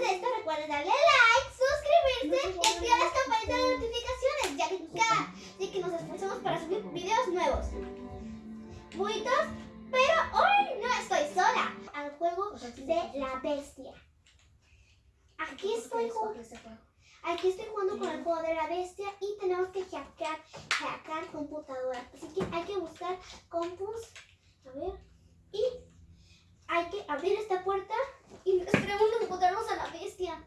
de esto, recuerden darle like, suscribirse y activar las campanitas de notificaciones, ya que cada ya que nos esforzamos para subir videos nuevos. Buitos, pero hoy no estoy sola. Al juego de la bestia. Aquí estoy jugando. Aquí estoy jugando con el juego de la bestia y tenemos que hackear, hackear computadoras. Así que hay que buscar compus. A ver. Y hay que abrir esta puerta y esperemos encontrarnos a la bestia.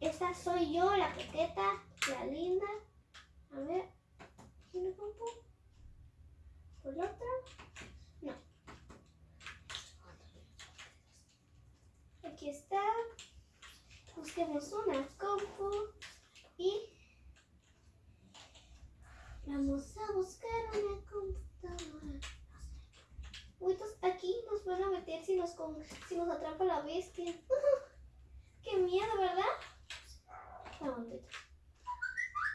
Esta soy yo, la coqueta, la linda. A ver. ¿Tiene compu? ¿Por la otra? No. Aquí está. Busquemos una compu y vamos a buscar una computadora. Entonces aquí nos van a meter si nos, con- si nos atrapa la bestia. Miedo, ¿verdad? Vamos, Beto.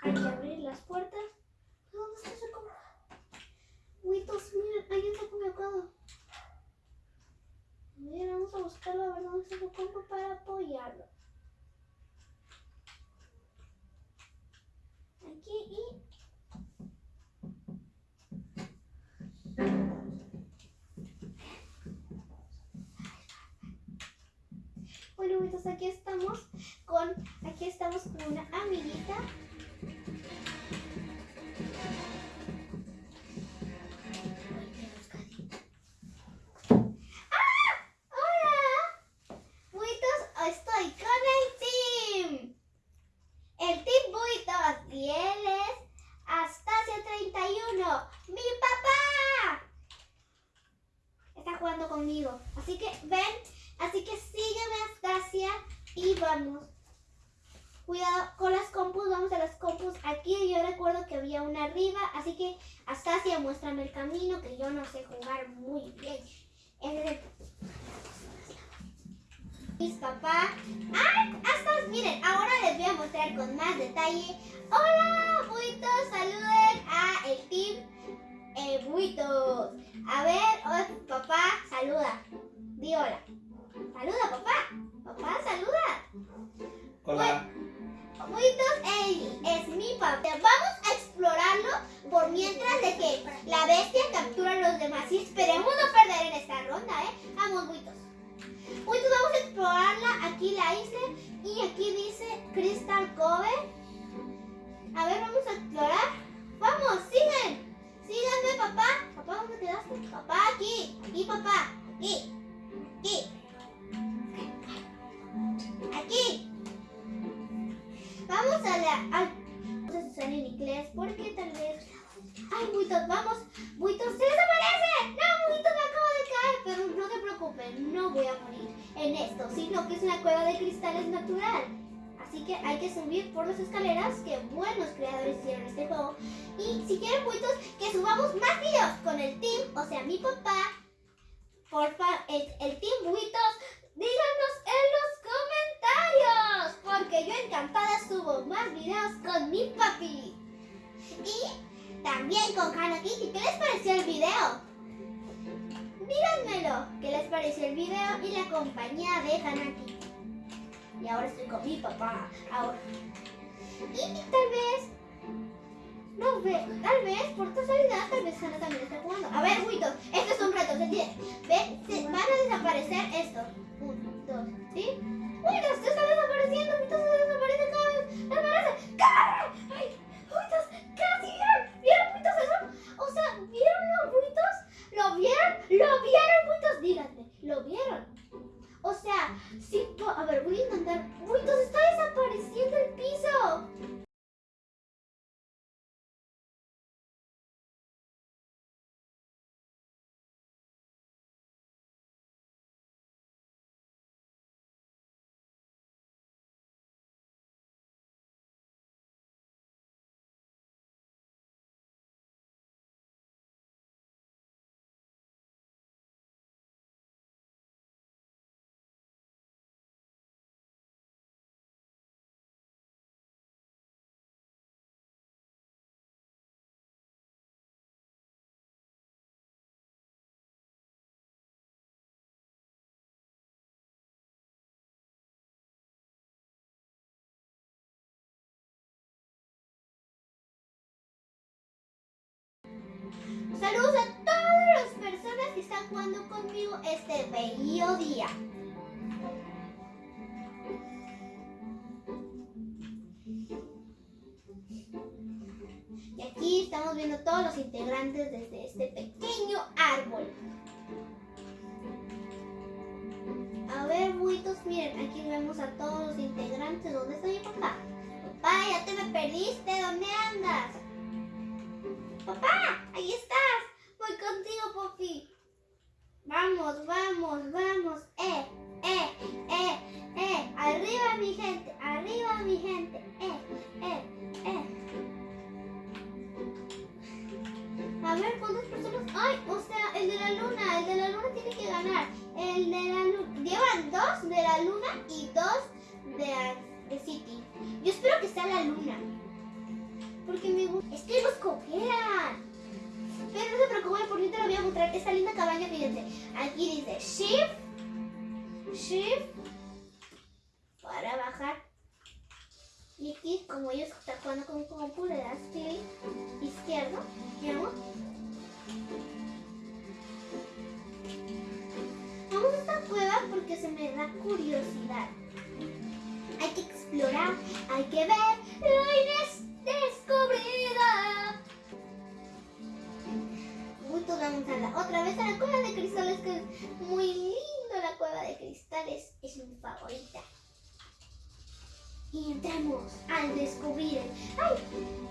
Hay que abrir las puertas. ¿Dónde está esa compu? Buitos, miren, ahí está colocado. A ver, vamos a buscarlo a ver dónde está su compu para apoyarlo. Aquí y Pues aquí estamos con aquí estamos con una amiguita. No sé jugar muy bien. El mis papá. ¡Ay! Hasta, miren, ahora les voy a mostrar con más detalle. ¡Hola, buitos! Saluden a el team eh, buitos. A ver, hola, papá, saluda. Di hola. Saluda, papá. Papá, saluda. Hola. Él es mi papá. Vamos a explorarlo por mientras de que la bestia captura a los demás. Y esperemos no perder en esta ronda, ¿eh? Vamos, buitos. Buitos, vamos a explorarla. Aquí la hice. Y aquí dice Crystal Cove. A ver, vamos a explorar. Vamos, sigan. Síganme, papá. Papá, ¿dónde quedaste? Papá, aquí. Aquí, papá. Aquí. Aquí. Vamos a la. a- Vamos a usar en inglés porque tal vez. Ay, Buitos, vamos. Buitos, se desaparece. No, Buitos me acabo de caer. Pero no te preocupes, no voy a morir en esto, sino que es una cueva de cristales natural. Así que hay que subir por las escaleras que buenos creadores hicieron este juego. Y si quieren, Buitos, que subamos más videos con el team, o sea, mi papá. Porfa, el, el team Buitos, díganos en los Porque yo encantada subo más videos con mi papi. Y también con Hannah Kitty. ¿Qué les pareció el video? Díganmelo. ¿Qué les pareció el video y la compañía de Hannah? Y ahora estoy con mi papá. Ahora. Y tal vez. No ve, tal vez por casualidad, tal vez Hannah también está jugando. A ver, Buitos, esto es un reto, ¿se entiende? Van a desaparecer estos. Uno, dos, ¿sí? Buitos, se está desapareciendo, Buitos se desaparece cada vez. ¡Desaparece! ¡Corre! ¡Ay! Que están jugando conmigo este bello día. Y aquí estamos viendo todos los integrantes desde este pequeño árbol. A ver, buitos, miren, aquí vemos a todos los integrantes. ¿Dónde está mi papá? Papá, ya te me perdiste. ¿Dónde andas? Papá, ahí estás. Voy contigo, Poppy. Vamos, vamos, vamos. Eh, eh, eh, eh. Arriba, mi gente. Arriba, mi gente. Eh, eh, eh. A ver, ¿cuántas personas? Ay, o sea, el de la luna. El de la luna tiene que ganar. El de la luna. Llevan dos de la luna y dos de, de City. Yo espero que sea la luna. Porque me gusta. Es que los. Pero no se preocupen, por mí te lo voy a mostrar. Esta linda cabaña, fíjense. Aquí dice Shift. Shift. Para bajar. Y aquí, como ellos están jugando con compu, le das clic izquierdo. ¿Vamos? Vamos a esta cueva porque se me da curiosidad. Hay que explorar, hay que ver lo indescubrida. Otra vez a la cueva de cristales que es muy lindo la cueva de cristales. Es mi favorita. Y entramos al descubrir. ¡Ay!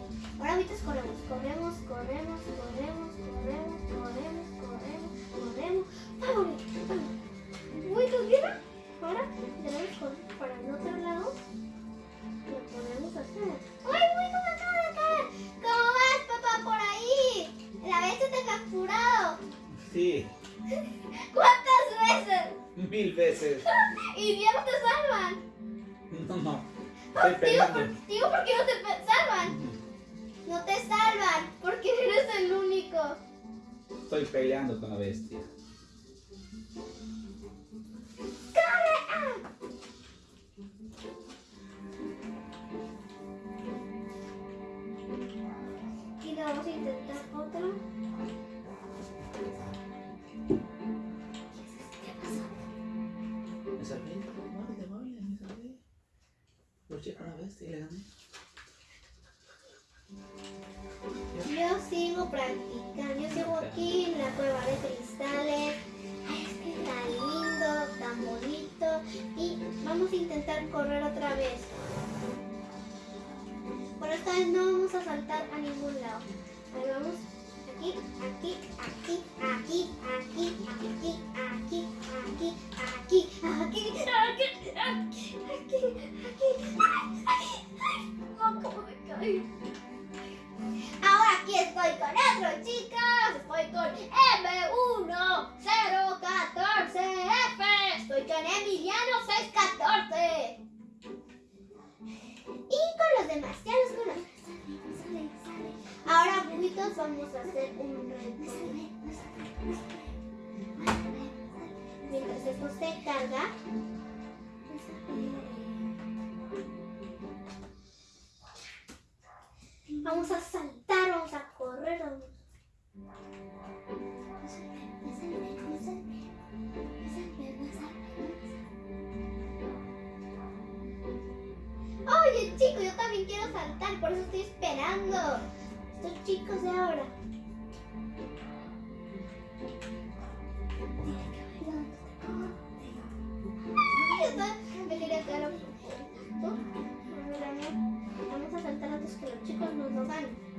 Estoy Digo, peleando. por- digo, ¿por qué no te salvan? No te salvan, porque eres el único. Estoy peleando con la bestia. ¡Corre! Con la bestia y le gané. Yo sigo practicando, yo sigo aquí en la cueva de cristales. Es que tan lindo, tan bonito. Y vamos a intentar correr otra vez. Pero esta vez no vamos a saltar a ningún lado. Ahí vamos. Aquí, aquí, aquí, aquí, aquí, aquí, aquí, Vamos a hacer un reto. Mientras esto se carga. Chicos de ahora. Me quería no. Vamos a saltar antes que los chicos nos lo ganen.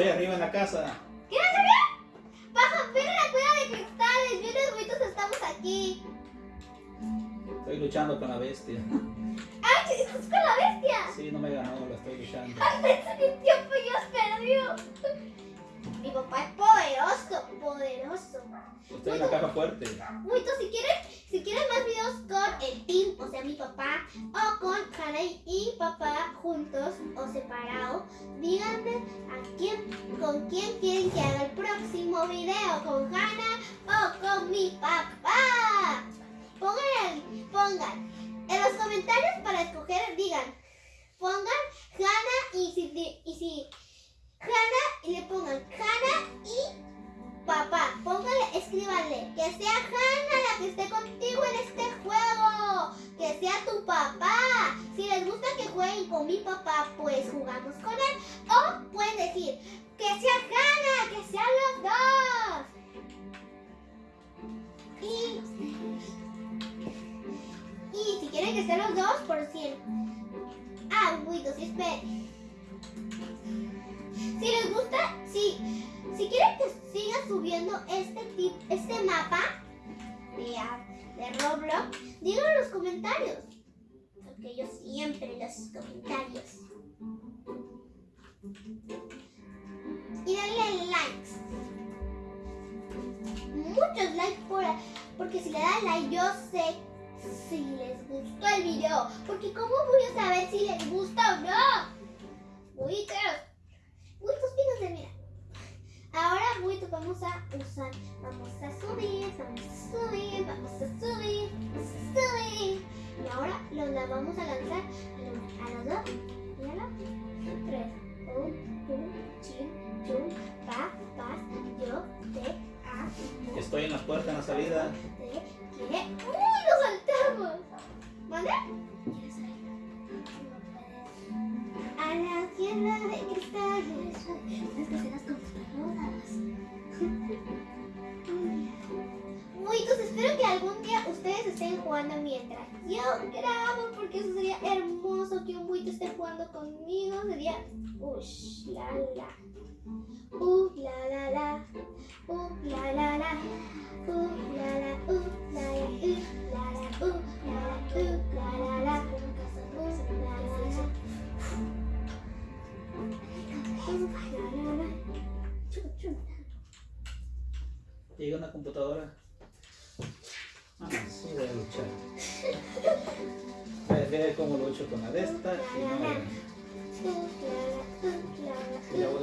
Estoy arriba en la casa. ¿Quieres saber? Baja, ven a la cueva de cristales. Yo los güitos estamos aquí. Estoy luchando con la bestia. ¡Ay, estás con la bestia! Sí, no me ganó, la estoy luchando. ¡Ay, pensé que el tiempo ya perdió! Mi papá es poderoso, poderoso. Estoy en la caja fuerte. Güitos, si quieren, si quieren más videos con el team, o sea, mi papá, o con Hannah y juntos o separados, díganme a quién, con quién quieren que haga el próximo video, con Hannah o con mi papá. Pongan, pongan en los comentarios para escoger, digan, pongan Ah, Witos, esperen. Si les gusta, si, si quieren que siga subiendo este tip, este mapa de, ah, de Roblox, díganlo en los comentarios. Porque yo siempre los comentarios. Y denle likes. Muchos likes por, porque si le dan like yo sé si les gustó el video. Porque cómo voy a saber si les gusta o no. Buitos. Buitos, fíjense, mira. Ahora, buitos, vamos a usar. Vamos a subir, vamos a subir, vamos a subir, vamos a subir. Y ahora los la vamos a lanzar a los, dos. Y a los tres. Un, un, chin, chun, pa, pas, yo, te, a, Estoy en la puerta, en la salida. te, que. ¡Uy, lo ¿Mande? A la tierra de cristales. Tienes que hacer las computadoras. Muitos, espero que algún día ustedes estén jugando mientras yo grabo, porque eso sería hermoso que un buito esté jugando conmigo. Sería. Ush, la la. Uh, la la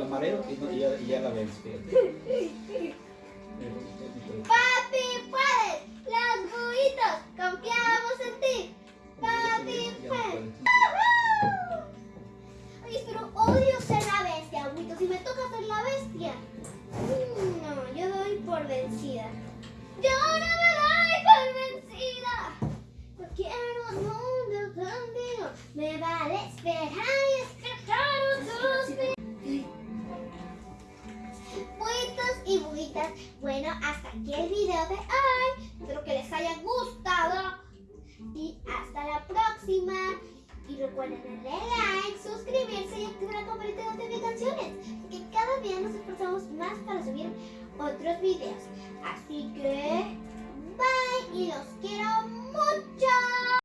la mareo y, no- y ya, y ya la fíjate. Papi, puedes. Los buitos, confiamos en ti. Papi, puedo. Oye, pero odio ser la bestia, buito. Si me toca ser la bestia. mm, No, yo doy por vencida. Yo no me doy por vencida. No quiero un mundo contigo. Me vale esperar y escuchar bueno, hasta aquí el video de hoy. Espero que les haya gustado. Y hasta la próxima. Y recuerden darle like, suscribirse y activar la campanita de notificaciones. Que cada día nos esforzamos más para subir otros videos. Así que, bye y los quiero mucho.